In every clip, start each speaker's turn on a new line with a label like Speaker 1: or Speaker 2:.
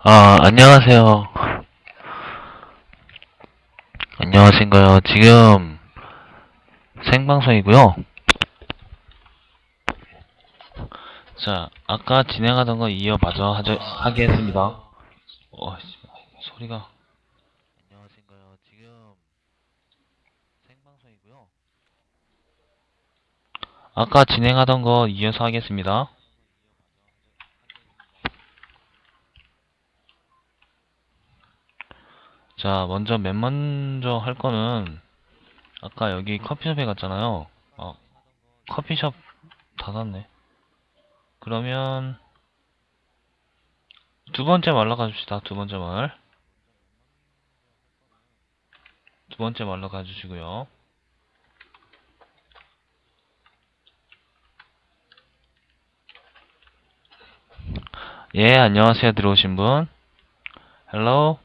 Speaker 1: 아, 안녕하세요. 안녕하신가요? 지금 생방송이고요. 자, 아까 진행하던 거 이어마저 하죠, 하겠습니다. 어, 씨, 소리가. 안녕하신가요? 지금 생방송이고요. 아까 진행하던 거 이어서 하겠습니다. 자, 먼저 맨 먼저 할 거는 아까 여기 커피숍에 갔잖아요. 어, 커피숍 닫았네. 그러면 두 번째 말로 가줍시다. 두 번째 말. 두 번째 말로 가주시고요. 예, 안녕하세요. 들어오신 분. 헬로.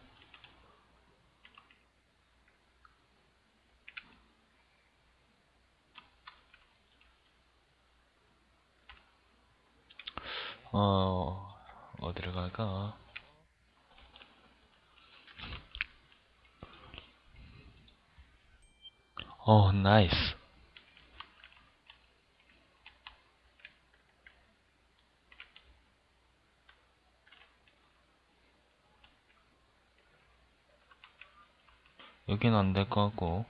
Speaker 1: 어, 어디를 갈까? 어, 나이스. 여긴 안 될 것 같고.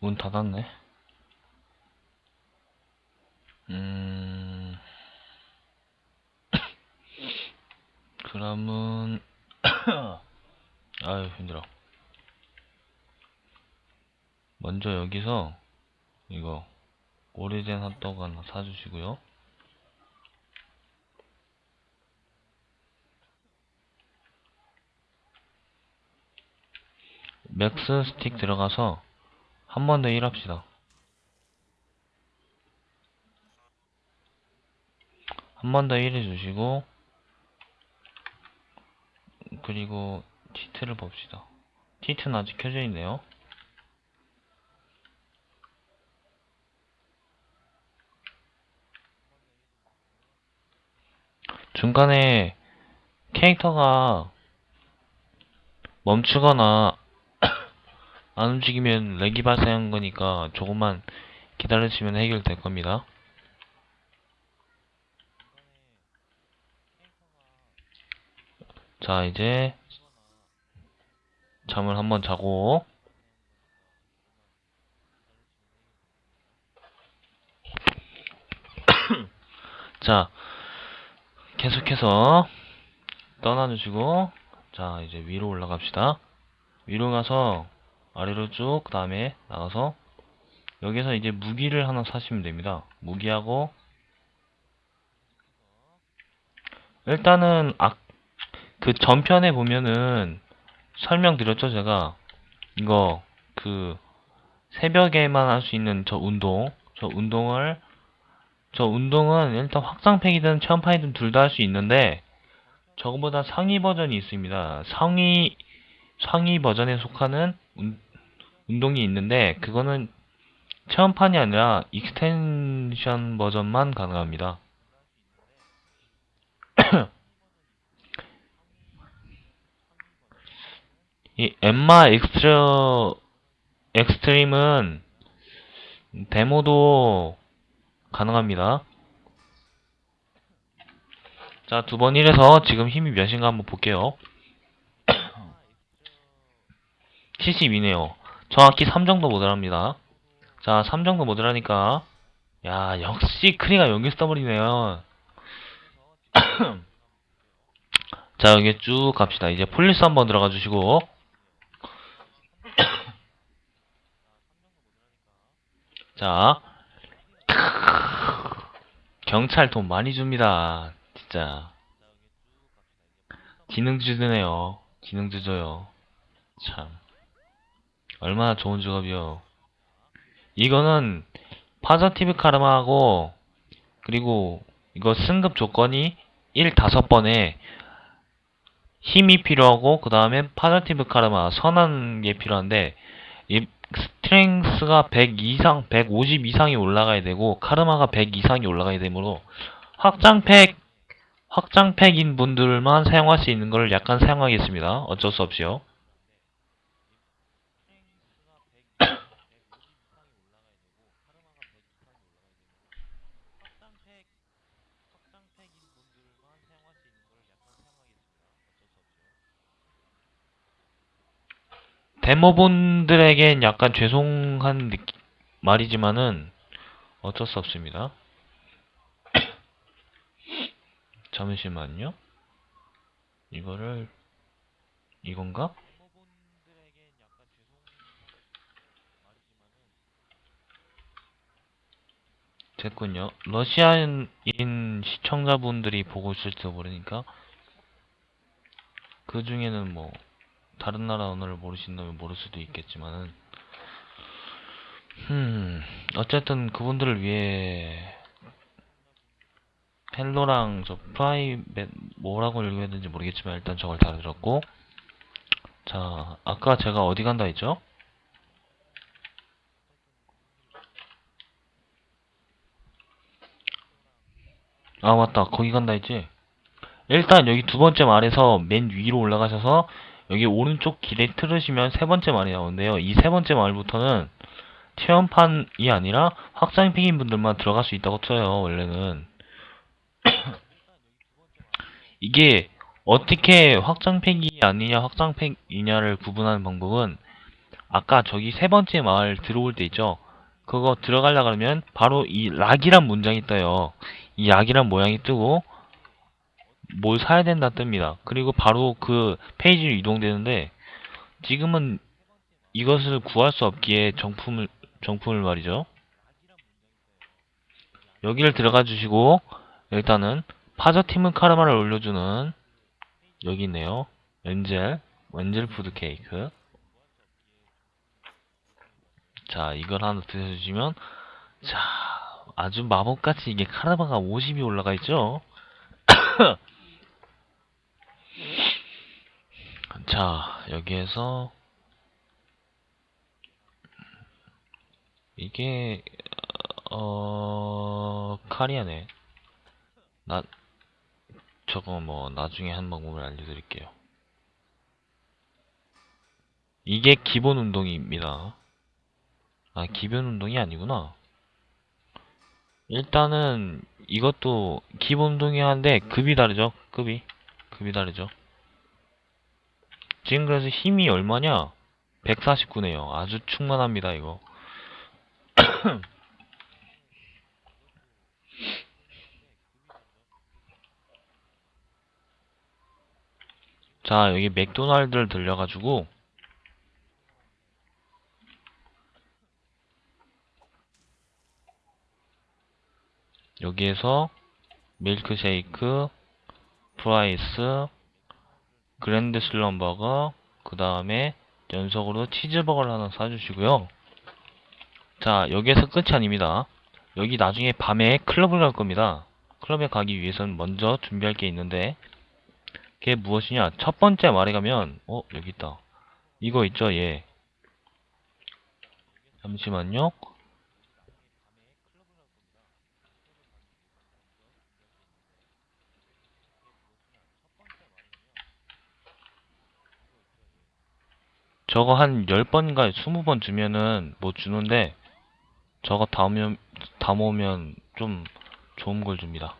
Speaker 1: 문 닫았네. 음, 그러면, 아유, 힘들어. 먼저 여기서, 이거, 오래된 핫도그 하나 사주시고요. 맥스 스틱 들어가서, 한 번 더 일합시다. 한 번더 일해 주시고 그리고 티트를 봅시다. 티트는 아직 켜져 있네요. 중간에 캐릭터가 멈추거나 안 움직이면 렉이 발생한 거니까 조금만 기다리시면 해결될 겁니다. 자, 이제 잠을 한번 자고 자, 계속해서 떠나주시고 자, 이제 위로 올라갑시다. 위로 가서 아래로 쭉 그 다음에 나가서 여기서 이제 무기를 하나 사시면 됩니다. 무기하고 일단은 아, 그 전편에 보면은 설명드렸죠 제가. 이거 그 새벽에만 할 수 있는 저 운동 저 운동을 저 운동은 일단 확장팩이든 체험판이든 둘 다 할 수 있는데 저거보다 상위 버전이 있습니다. 상위 상위 버전에 속하는 운, 운동이 있는데 그거는 체험판이 아니라 extension 버전만 가능합니다 이 엠마 엑스트라 엑스트림은 데모도 가능합니다. 자, 두번 일해서 지금 힘이 몇인가 한번 볼게요. 72네요. 정확히 3 정도 모델합니다. 자, 3 정도 모델하니까 야, 역시 크리가 여기 써버리네요. 자, 여기 쭉 갑시다. 이제 폴리스 한번 들어가 주시고 자, 경찰 돈 많이 줍니다. 진짜. 기능주 드네요. 기능주 줘요. 참. 얼마나 좋은 직업이요. 이거는 파저티브 카르마하고 그리고 이거 승급 조건이 1 5번에 힘이 필요하고 그 다음에 파저티브 카르마 선한 게 필요한데 이 스트렝스가 100 이상, 150 이상이 올라가야 되고 카르마가 100 이상이 올라가야 되므로 확장팩 확장팩인 분들만 사용할 수 있는 걸 약간 사용하겠습니다. 어쩔 수 없이요. 데모분들에겐 약간 죄송한 느낌, 말이지만은 어쩔 수 없습니다. 잠시만요. 이거를 이건가? 됐군요. 러시아인 시청자분들이 보고 있을지도 모르니까 그 중에는 뭐 다른 나라 언어를 모르신다면 모를 수도 있겠지만은 음 어쨌든 그분들을 위해 hello랑 저 привет 뭐라고 읽어야 되는지 모르겠지만 일단 저걸 다 들었고 자 아까 제가 어디 간다 했죠? 아 맞다 거기 간다 했지 일단 여기 두 번째 말에서 맨 위로 올라가셔서 여기 오른쪽 길에 틀으시면 세 번째 말이 나오는데요. 이 세 번째 말부터는 체험판이 아니라 확장팩인 분들만 들어갈 수 있다고 쳐요 원래는. 이게 어떻게 확장팩이 아니냐 확장팩이냐를 구분하는 방법은 아까 저기 세 번째 마을 들어올 때 있죠? 그거 들어가려 그러면 바로 이 lock이란 문장이 떠요. 이 lock이란 모양이 뜨고 뭘 사야 된다 뜹니다 그리고 바로 그 페이지로 이동되는데 지금은 이것을 구할 수 없기에 정품을 정품을 말이죠 여기를 들어가 주시고 일단은 positive karma를 올려주는 여기 있네요. angel, angel food cake. 자, 이걸 하나 드셔주시면, 자, 아주 마법같이 이게 카르마가 50이 올라가 있죠? 자, 여기에서, 이게, 어, 카리아네. 나, 저거 뭐 나중에 한 방법을 알려드릴게요. 이게 기본 운동입니다. 아, 기본 운동이 아니구나. 일단은 이것도 기본 운동이 한데 급이 다르죠. 급이. 급이 다르죠. 지금 그래서 힘이 얼마냐? 149네요. 아주 충만합니다, 이거. 자, 여기 맥도날드를 들려가지고 여기에서 밀크쉐이크, fries, grand slam burger, 그 다음에 연속으로 치즈버거를 하나 사주시고요. 자, 여기에서 끝이 아닙니다. 여기 나중에 밤에 클럽을 갈 겁니다. 클럽에 가기 위해서는 먼저 준비할 게 있는데 그게 무엇이냐? 첫 번째 말에 가면 어 여기 있다. 이거 있죠, 얘. 잠시만요. 저거 한 10번인가 20번 주면은 뭐 주는데 저거 다 모으면, 다 모으면 좀 좋은 걸 줍니다.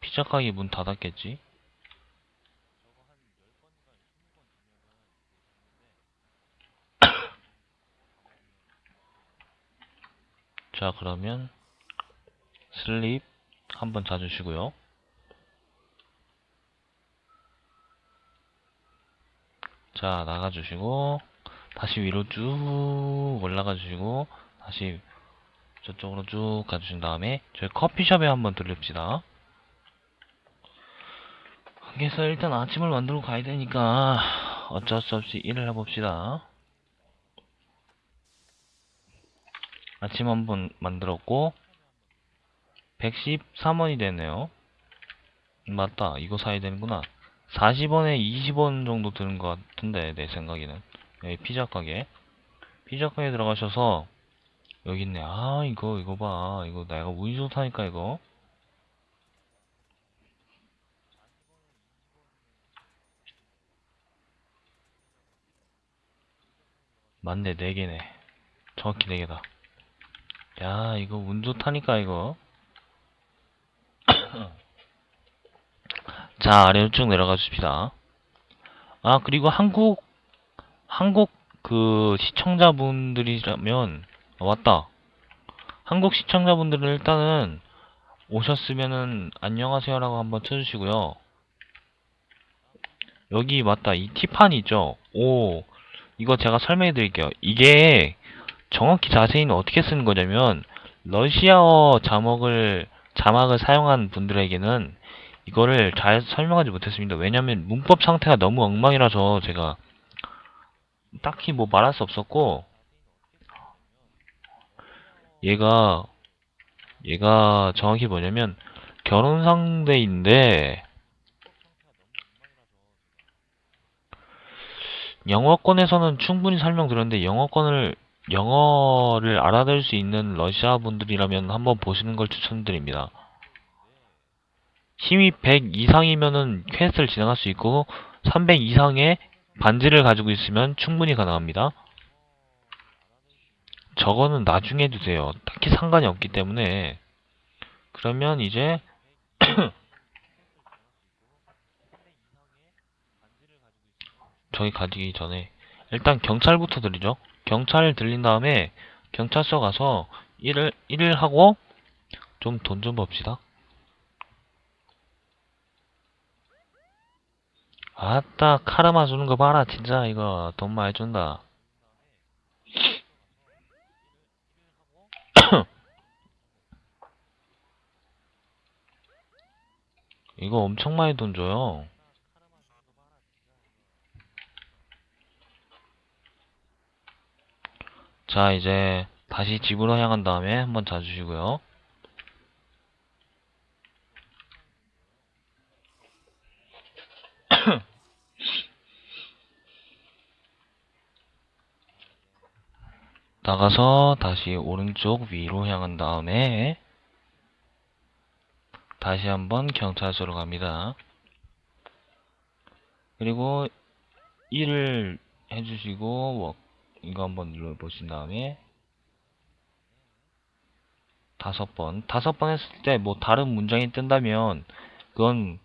Speaker 1: 피자 가게 문 닫았겠지? 자 그러면 슬립 한번 자주시고요 자 나가주시고 다시 위로 쭉 올라가 주시고 다시 저쪽으로 쭉 가주신 다음에 저희 커피숍에 한번 들립시다. 그래서 일단 아침을 만들고 가야 되니까 어쩔 수 없이 일을 해봅시다. 아침 한번 만들었고 113원이 되네요. 맞다 이거 사야 되는구나 40원에 20원 정도 드는 것 같은데 내 생각에는. 여기 피자 가게. 피자 가게 들어가셔서 여기 있네. 아 이거 이거 봐. 이거 내가 운이 좋다니까 이거. 맞네 4개네. 정확히 4개다. 야 이거 운 좋다니까 이거. 자, 아래로 쭉 내려가 줍시다. 아, 그리고 한국, 한국 그 시청자분들이라면, 아, 맞다. 한국 시청자분들은 일단은 오셨으면은 안녕하세요 라고 한번 쳐주시고요. 여기 맞다. 이 티판 있죠? 오, 이거 제가 설명해 드릴게요. 이게 정확히 자세히는 어떻게 쓰는 거냐면 러시아어 자막을 자막을 사용한 분들에게는 이거를 잘 설명하지 못했습니다. 왜냐면 문법 상태가 너무 엉망이라서 제가 딱히 뭐 말할 수 없었고 얘가 얘가 정확히 뭐냐면 결혼 상대인데 영어권에서는 충분히 설명드렸는데 영어권을 영어를 알아들을 수 있는 러시아 분들이라면 한번 보시는 걸 추천드립니다. 힘이 100 이상이면은 퀘스트를 진행할 수 있고 300 이상의 반지를 가지고 있으면 충분히 가능합니다. 저거는 나중에 해주세요. 딱히 상관이 없기 때문에 그러면 이제 저기 가기 전에 일단 경찰부터 드리죠. 경찰 들린 다음에 경찰서 가서 일을 일을 하고 좀 돈좀 봅시다. 아따 카르마 주는 거 봐라 진짜 이거 돈 많이 준다. 이거 엄청 많이 돈 줘요. 자, 이제 다시 집으로 향한 다음에 한번 자주시고요. 나가서 다시 오른쪽 위로 향한 다음에 다시 한번 경찰서로 갑니다. 그리고 1을 해주시고 뭐 이거 한번 눌러보신 다음에 다섯 번 다섯 번 했을 때 뭐 다른 문장이 뜬다면 그건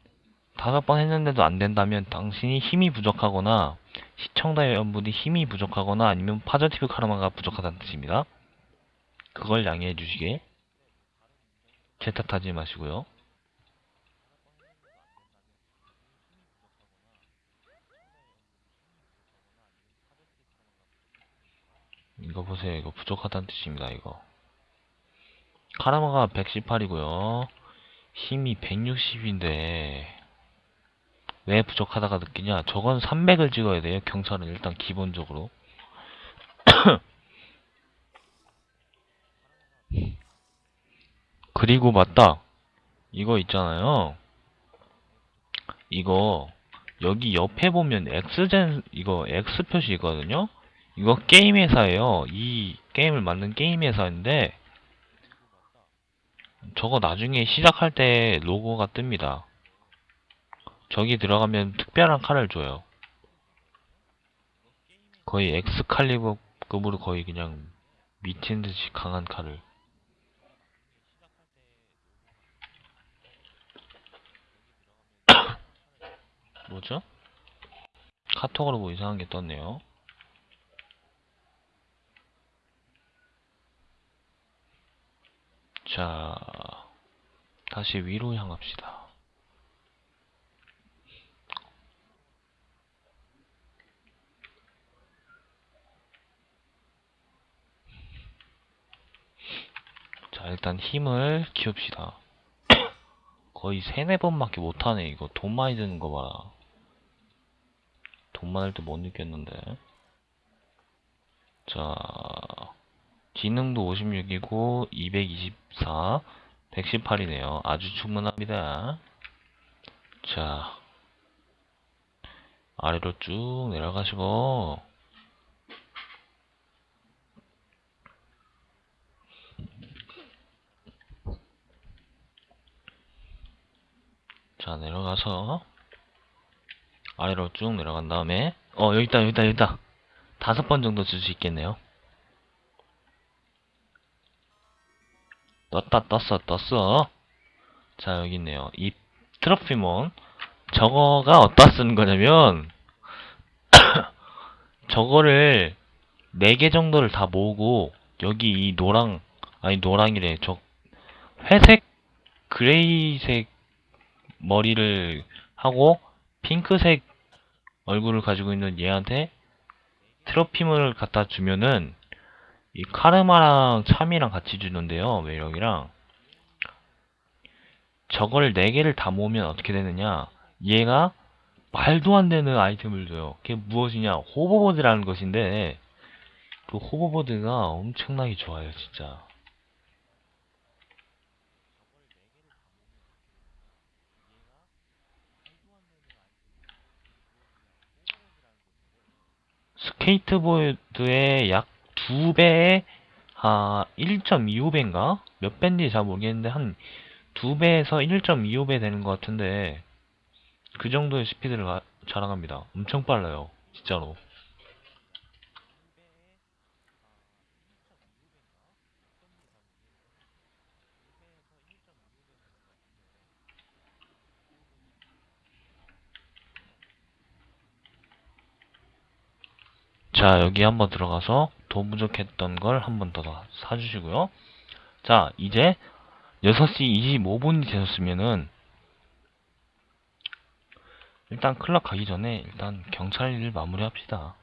Speaker 1: 다섯 번 했는데도 안 된다면 당신이 힘이 부족하거나 시청자 여러분이 힘이 부족하거나 아니면 파저티브 카르마가 부족하다는 뜻입니다. 그걸 양해해 주시게 제 탓하지 마시고요. 이거 보세요. 이거 부족하다는 뜻입니다. 이거. 카라마가 118이고요. 힘이 160인데 왜 부족하다가 느끼냐? 저건 300을 찍어야 돼요. 경찰은 일단 기본적으로. 그리고 맞다. 이거 있잖아요. 이거 여기 옆에 보면 X젠 이거 X 표시거든요. 이거 게임 회사예요. 이 게임을 만든 게임 회사인데 저거 나중에 시작할 때 로고가 뜹니다. 저기 들어가면 특별한 칼을 줘요. 거의 엑스칼리버급으로 거의 그냥 미친 듯이 강한 칼을. 뭐죠? 카톡으로 뭐 이상한 게 떴네요. 자, 다시 위로 향합시다. 자, 일단 힘을 키웁시다. 거의 세네 번밖에 못하네, 이거. 돈 많이 드는 거 봐라. 돈 많을 때 못 느꼈는데. 자, 지능도 56이고, 224, 118이네요. 아주 충분합니다. 자, 아래로 쭉 내려가시고, 자, 내려가서, 아래로 쭉 내려간 다음에, 어, 여기 있다, 여기 있다, 여기 있다. 다섯 번 정도 줄 수 있겠네요. 떴다, 떴어, 떴어. 자, 여기 있네요. 이 트로피몬. 저거가 어디다 쓰는 거냐면, 저거를 4개 정도를 다 모으고, 여기 이 노랑, 아니, 노랑이래. 저, 회색, 그레이색 머리를 하고, 핑크색 얼굴을 가지고 있는 얘한테 트로피문을 갖다 주면은 이 카르마랑 참이랑 같이 주는데요 매력이랑. 저걸 4개를 다 모으면 어떻게 되느냐. 얘가 말도 안 되는 아이템을 줘요. 그게 무엇이냐. 호버보드라는 것인데 그 호버보드가 엄청나게 좋아요 진짜 스케이트보드의 약 2배의 아 1.25배인가? 몇 배인지 잘 모르겠는데 한 2배에서 1.25배 되는 것 같은데 그 정도의 스피드를 가- 자랑합니다. 엄청 빨라요. 진짜로. 자, 여기 한번 들어가서 돈 부족했던 걸 한번 더 사주시고요. 자, 이제 6시 25분이 되셨으면은 일단 클럽 가기 전에 일단 경찰 일 마무리 합시다.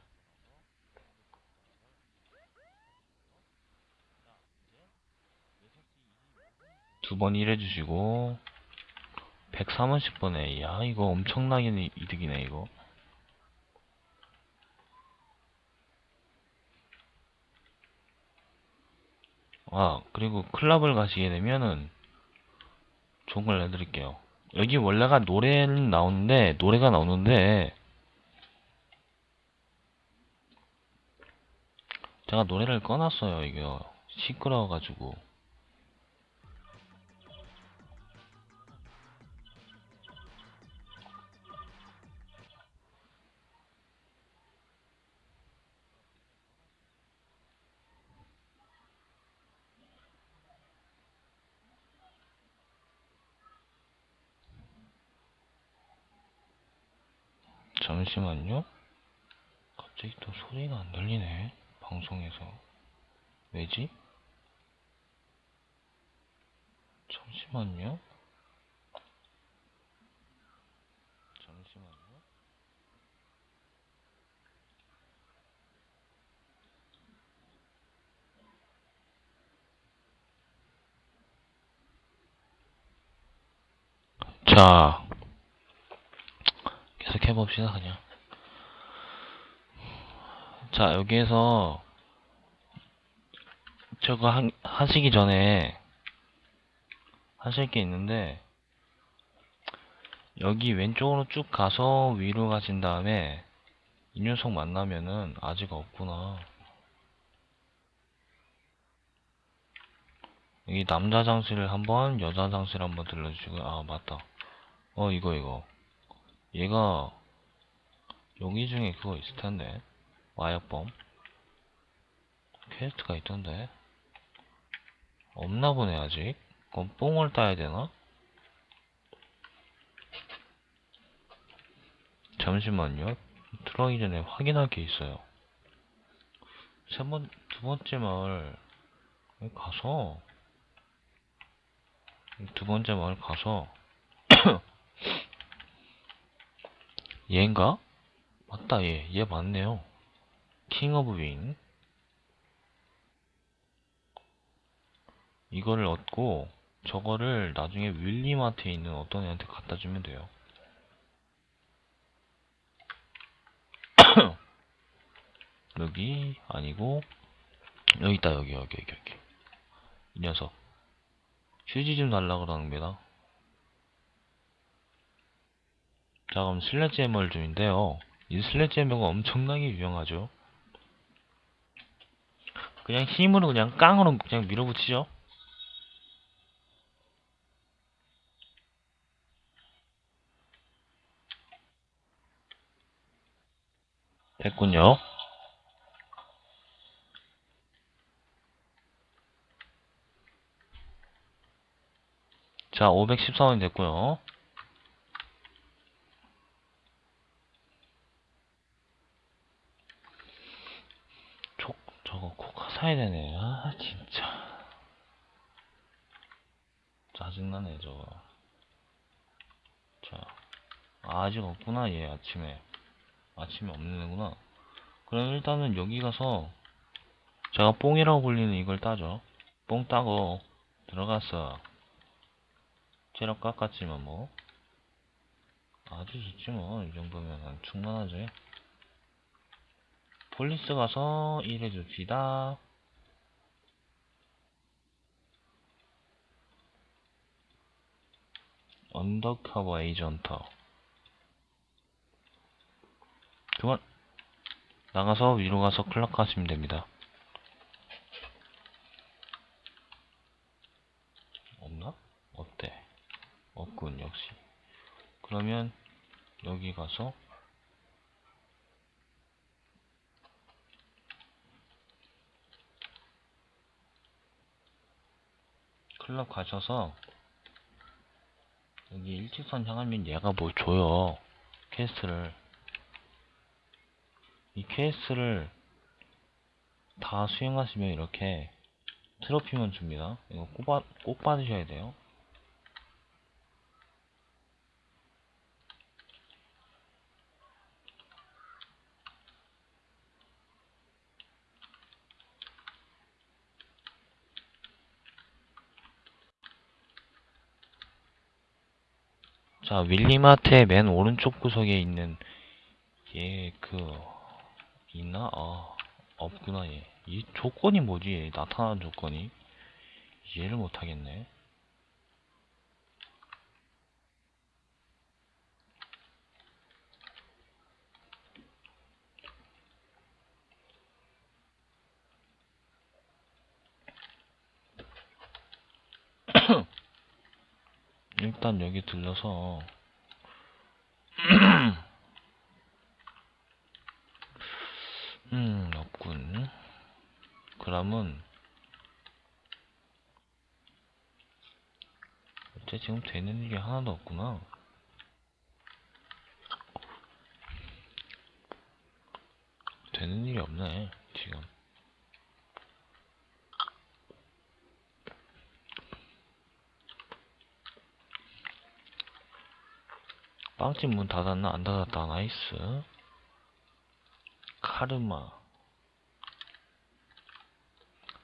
Speaker 1: 두 번 일해주시고 130번에 야 이거 엄청나게 이득이네 이거 아, 그리고 클럽을 가시게 되면은 좋은 걸 내드릴게요. 여기 원래가 노래는 나오는데, 노래가 나오는데, 제가 노래를 꺼놨어요, 이거. 시끄러워가지고. 잠시만요. 갑자기 또 소리가 안 들리네. 방송에서. 왜지? 잠시만요. 잠시만요. 자, 계속 해봅시다, 그냥. 자, 여기에서 저거 한, 하시기 전에 하실 게 있는데 여기 왼쪽으로 쭉 가서 위로 가신 다음에 이 녀석 만나면은 아직 없구나. 여기 남자 장실을 한번 여자 장실 한번 들러주시고 아 맞다. 어 이거 이거 얘가 여기 중에 그거 있을 텐데. 와이어범 퀘스트가 있던데. 없나 보네 아직. 그럼 뽕을 따야 되나? 잠시만요. 들어가기 전에 확인할 게 있어요. 세 번, 두 번째 마을 가서 두 번째 마을 가서 얘인가? 맞다 얘, 얘 맞네요. King of Wing 이거를 얻고 저거를 나중에 윌리마트에 있는 어떤 애한테 갖다 주면 돼요. 여기 아니고 여기 있다 여기 여기 여기 여기. 이 녀석. 휴지 좀 달라 그러는 겁니다 자 그럼 슬래지해멀 중인데요. 이 슬래지해멀가 엄청나게 유용하죠. 그냥 힘으로 그냥 깡으로 그냥 밀어붙이죠. 됐군요. 자 514원이 됐고요. 저거 코카 사야 되네. 아, 진짜. 짜증나네, 저거. 자, 아, 아직 없구나, 얘, 아침에. 아침에 없는구나. 그럼 일단은 여기 가서, 제가 뽕이라고 불리는 이걸 따죠. 뽕 따고, 들어갔어. 체력 깎았지만 뭐. 아주 좋지 뭐. 이 정도면 충분하지. police 가서 일해 줍시다. undercover agent. 그만. 나가서 위로 가서 클럽 가시면 됩니다. 없나? 없대. 없군, 역시. 그러면 여기 가서 클럽 가셔서 여기 일직선 향하면 얘가 뭘 줘요. quest를. 이 quest를 다 수행하시면 이렇게 트로피만 줍니다. 이거 꼭, 받, 꼭 받으셔야 돼요. 자, 윌리마트의 맨 오른쪽 구석에 있는 얘 그 있나? 아, 없구나 얘. 이 조건이 뭐지? 얘 나타나는 조건이 이해를 못하겠네. 일단 여기 들러서. 음 없군. 그러면 어째 지금 되는 일이 하나도 없구나. 되는 일이 없네 지금 빵집 문 닫았나? 안 닫았다. nice. 카르마.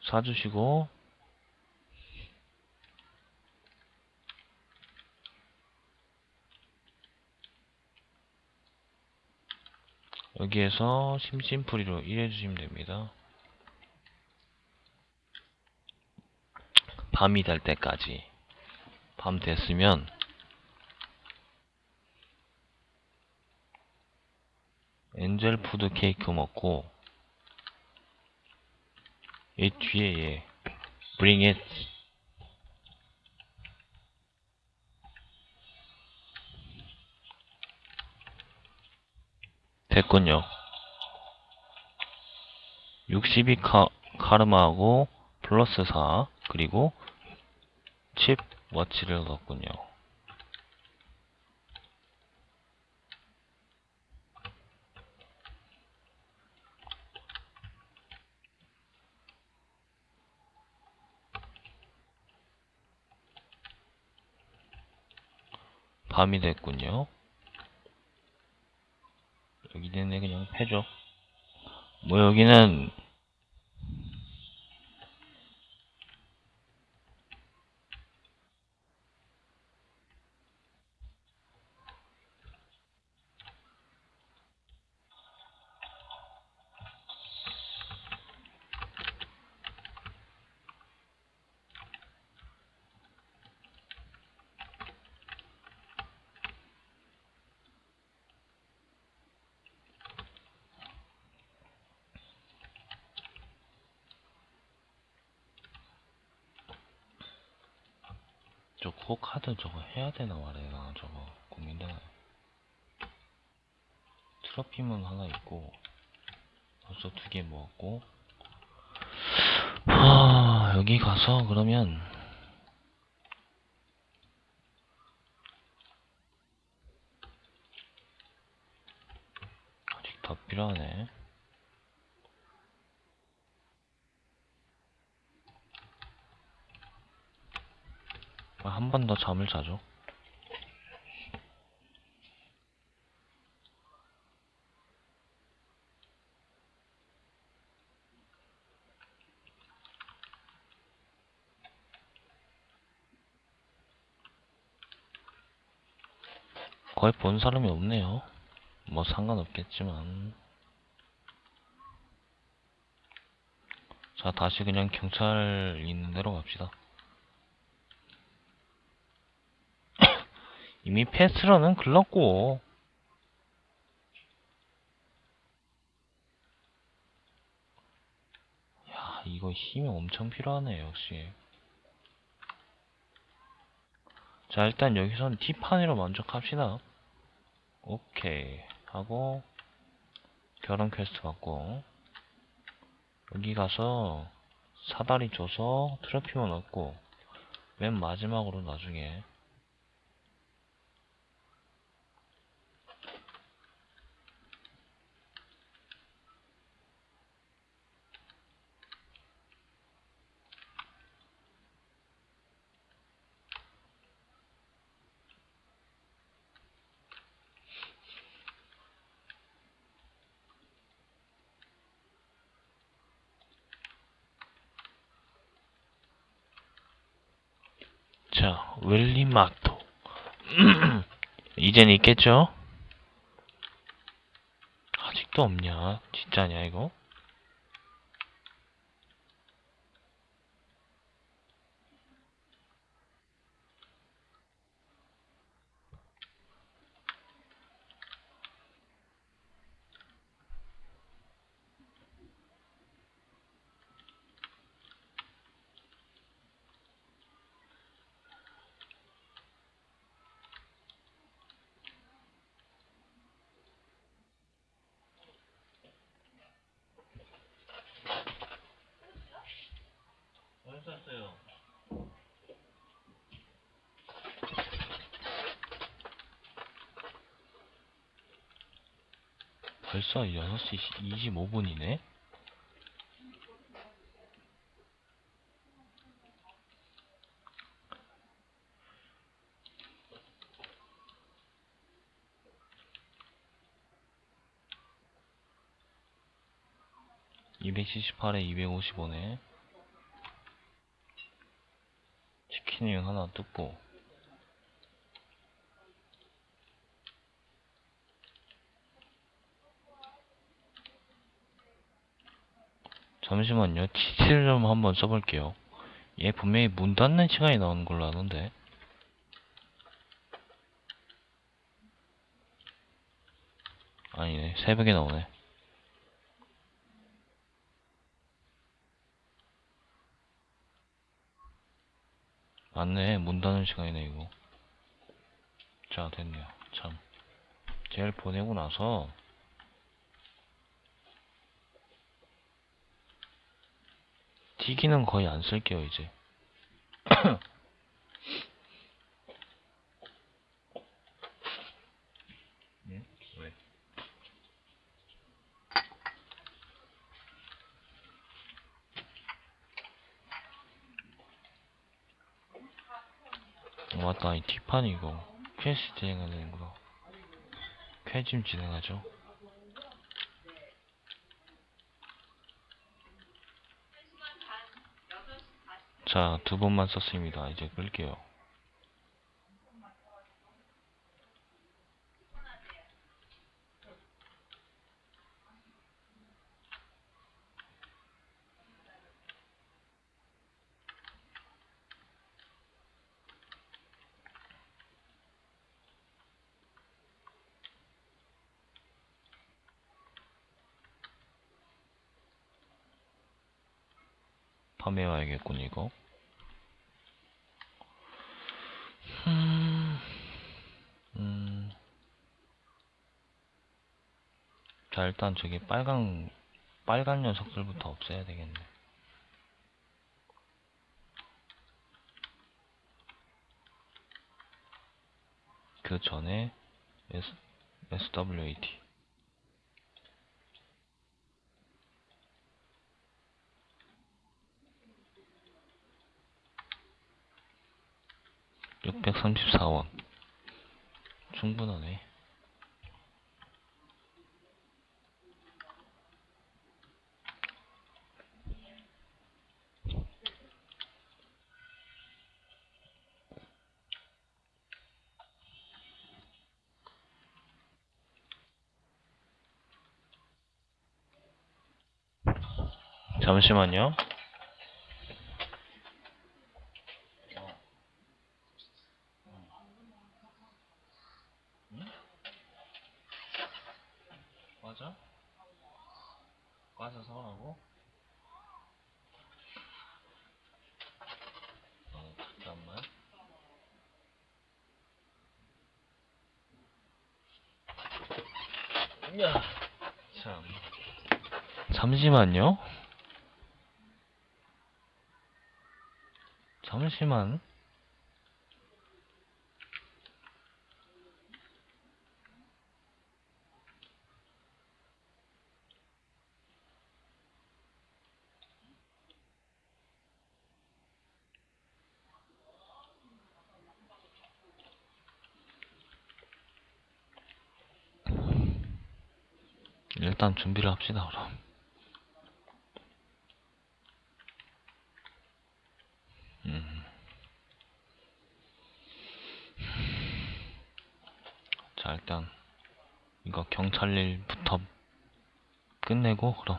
Speaker 1: 사주시고. 여기에서 심심풀이로 일해주시면 됩니다. 밤이 될 때까지. 밤 됐으면 엔젤 푸드 케이크 먹고 이 뒤에 얘 bring it. 됐군요. 62 카, 카르마하고 플러스 4 그리고 칩 워치를 넣었군요 밤이 됐군요. 여기는 그냥 패죠. 뭐 여기는 해야 되나 말아야 되나 저거. 고민되나요? 트러핌은 하나 있고 벌써 두 개 모았고. 아 여기 가서 그러면 아직 다 필요하네. 한 번 더 잠을 자죠. 거의 본 사람이 없네요. 뭐 상관없겠지만. 자, 다시 그냥 경찰 있는 데로 갑시다. 이미 패스런은 글렀고. 야, 이거 힘이 엄청 필요하네, 역시. 자, 일단 여기선 티파니로 만족합시다. 오케이. 하고, 결혼 퀘스트 받고, 여기 가서 사다리 줘서 트로피만 얻고, 맨 마지막으로 나중에, 자, 웰리마토. 이젠 있겠죠? 아직도 없냐? 진짜냐, 이거? 샀어요? 벌써 6시 25분이네? (278에 255네) 치킨윙 하나 뜯고. 잠시만요. 치즈를 좀 한번 써볼게요. 얘 분명히 문 닫는 시간이 나오는 걸로 아는데. 아니네. 새벽에 나오네 맞네. 문 닫는 시간이네 이거. 자 됐네요. 참. 쟤를 보내고 나서. 튀기는 거의 안 쓸게요 이제 맞다 이 뒷판 이거 퀘스트 진행해야 되는구나 퀘좀 진행하죠 자, 두 번만 썼습니다. 이제 끌게요. 판매와야겠군, 이거. 음, 음. 자, 일단 저기 빨간, 빨간 녀석들부터 없애야 되겠네. 그 전에 S, SWAT. 634원. 충분하네. 잠시만요. 맞아? 과자 사라고? 어, 잠깐만. 야, 참. 잠시만요. 잠시만. 일단 준비를 합시다, 그럼. 음. 자, 일단, 이거 경찰 일부터 끝내고, 그럼.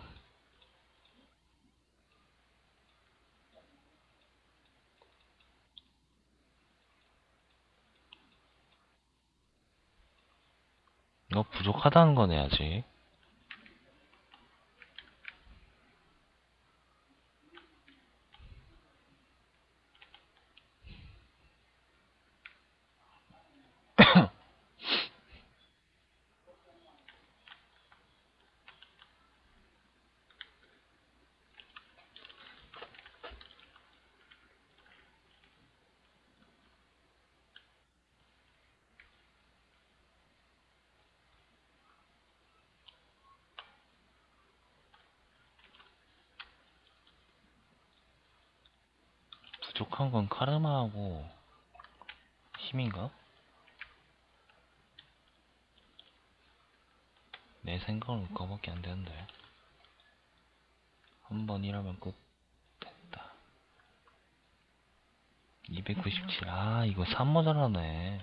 Speaker 1: 이거 부족하다는 거네, 아직. 부족한 건 카르마하고 힘인가? 내 생각은 그거밖에 안 되는데. 한번 일하면 끝. 됐다. 297. 아, 이거 3 모자라네.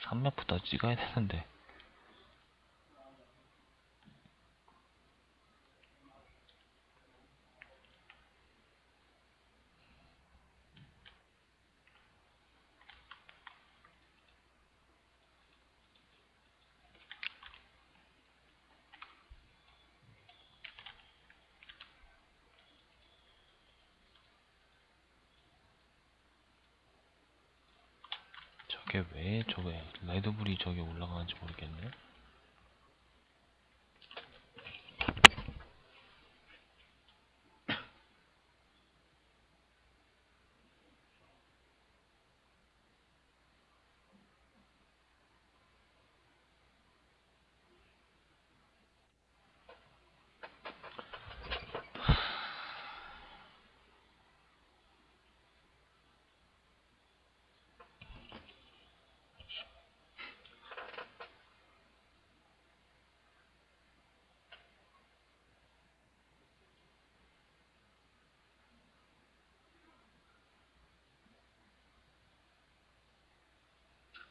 Speaker 1: 3몇부터 찍어야 되는데. 저게 왜 저게 레드불이 저기 올라가는지 모르겠네.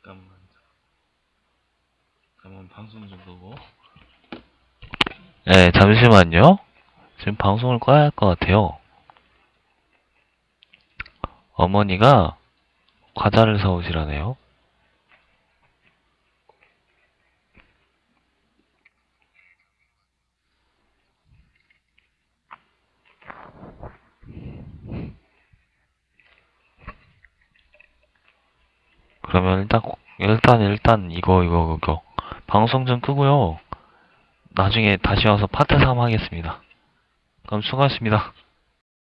Speaker 1: 잠깐만. 잠깐만 방송 좀 보고. 네, 잠시만요. 지금 방송을 꺼야 할 것 같아요. 어머니가 과자를 사오시라네요. 그러면 일단 일단 일단 이거 이거 이거 방송 좀 끄고요. 나중에 다시 와서 파트 3 하겠습니다. 그럼 수고하셨습니다.